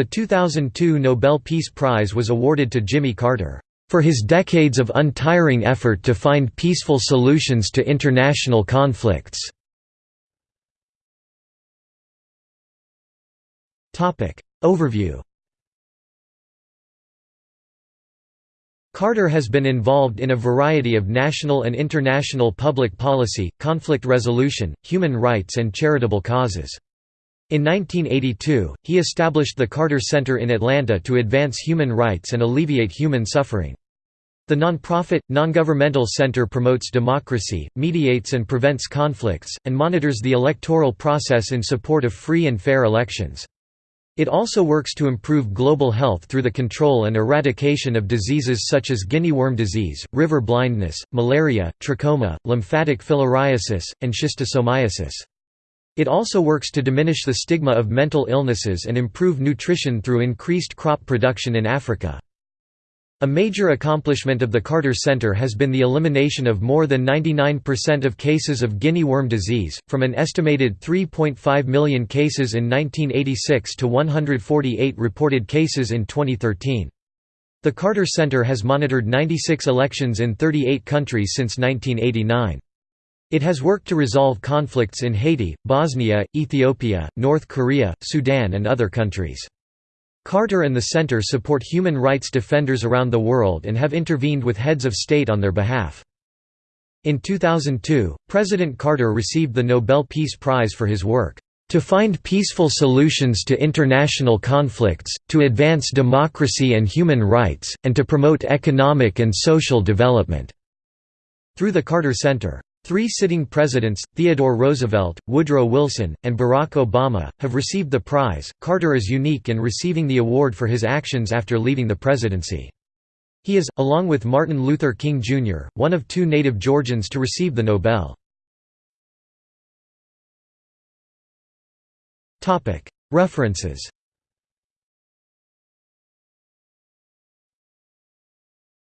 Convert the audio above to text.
The 2002 Nobel Peace Prize was awarded to Jimmy Carter, "...for his decades of untiring effort to find peaceful solutions to international conflicts." Overview Carter has been involved in a variety of national and international public policy, conflict resolution, human rights and charitable causes. In 1982, he established the Carter Center in Atlanta to advance human rights and alleviate human suffering. The nonprofit, non-governmental center promotes democracy, mediates and prevents conflicts, and monitors the electoral process in support of free and fair elections. It also works to improve global health through the control and eradication of diseases such as guinea worm disease, river blindness, malaria, trachoma, lymphatic filariasis, and schistosomiasis. It also works to diminish the stigma of mental illnesses and improve nutrition through increased crop production in Africa. A major accomplishment of the Carter Center has been the elimination of more than 99% of cases of guinea worm disease, from an estimated 3.5 million cases in 1986 to 148 reported cases in 2013. The Carter Center has monitored 96 elections in 38 countries since 1989. It has worked to resolve conflicts in Haiti, Bosnia, Ethiopia, North Korea, Sudan and other countries. Carter and the Center support human rights defenders around the world and have intervened with heads of state on their behalf. In 2002, President Carter received the Nobel Peace Prize for his work, "...to find peaceful solutions to international conflicts, to advance democracy and human rights, and to promote economic and social development." Through the Carter Center. Three sitting presidents, Theodore Roosevelt, Woodrow Wilson, and Barack Obama, have received the prize. Carter is unique in receiving the award for his actions after leaving the presidency. He is, along with Martin Luther King Jr., one of two native Georgians to receive the Nobel. References